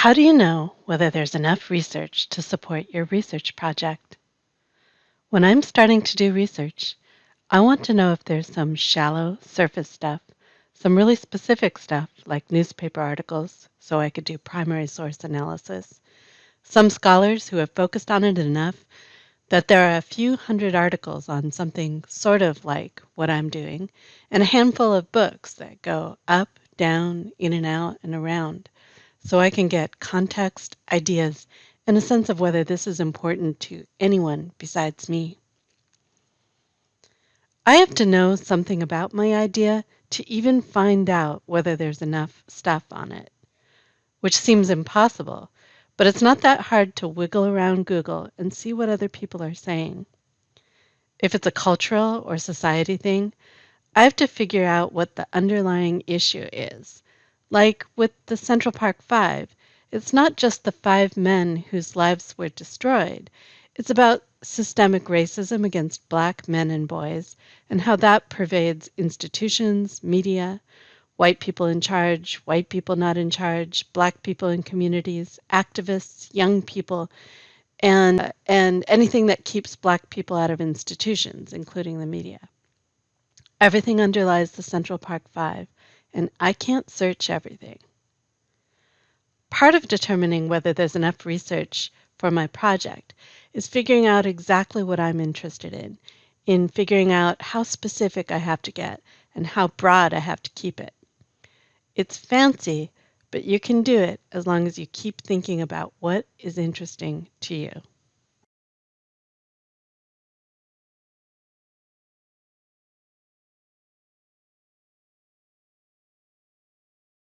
How do you know whether there's enough research to support your research project? When I'm starting to do research, I want to know if there's some shallow surface stuff, some really specific stuff like newspaper articles, so I could do primary source analysis, some scholars who have focused on it enough that there are a few hundred articles on something sort of like what I'm doing, and a handful of books that go up, down, in and out, and around so I can get context, ideas, and a sense of whether this is important to anyone besides me. I have to know something about my idea to even find out whether there's enough stuff on it, which seems impossible, but it's not that hard to wiggle around Google and see what other people are saying. If it's a cultural or society thing, I have to figure out what the underlying issue is like with the Central Park Five, it's not just the five men whose lives were destroyed. It's about systemic racism against black men and boys and how that pervades institutions, media, white people in charge, white people not in charge, black people in communities, activists, young people, and, and anything that keeps black people out of institutions, including the media. Everything underlies the Central Park Five and I can't search everything. Part of determining whether there's enough research for my project is figuring out exactly what I'm interested in, in figuring out how specific I have to get and how broad I have to keep it. It's fancy, but you can do it as long as you keep thinking about what is interesting to you.